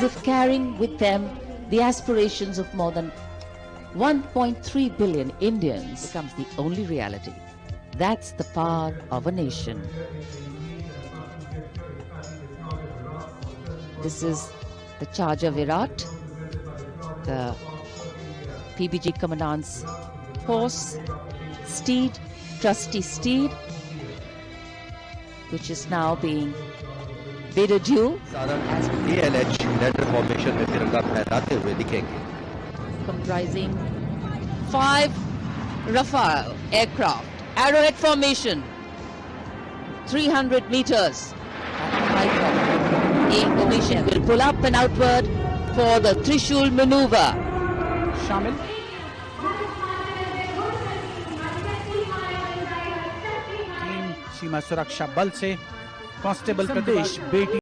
as if carrying with them the aspirations of more than 1.3 billion Indians becomes the only reality. That's the power of a nation. This is the Charger Virat, the PBG Commandant's horse, steed, trusty steed, which is now being bid adieu Saran डीएलएच letter formation में तिरंगा फहराते हुए दिखेंगे comprising five Rafale aircraft, arrowhead formation, 300 meters at the height of Indonesia. will pull up and outward for the Trishul maneuver. शामिल सीमा सुरक्षा बल से constable प्रदेश बेटी